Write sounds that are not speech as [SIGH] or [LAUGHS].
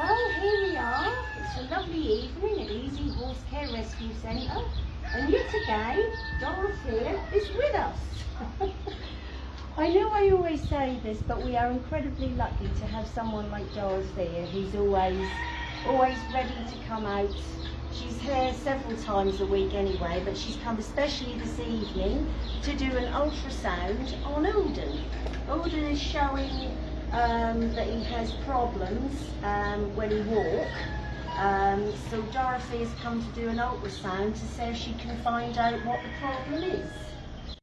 Well, here we are. It's a lovely evening at Easy Horse Care Rescue Centre. And yet again, Dorothea is with us. [LAUGHS] I know I always say this, but we are incredibly lucky to have someone like Dorothea who's always, always ready to come out. She's here several times a week anyway, but she's come especially this evening to do an ultrasound on Alden. Alden is showing um, that he has problems um, when he walks. Um, so Dorothy has come to do an ultrasound to see if she can find out what the problem is.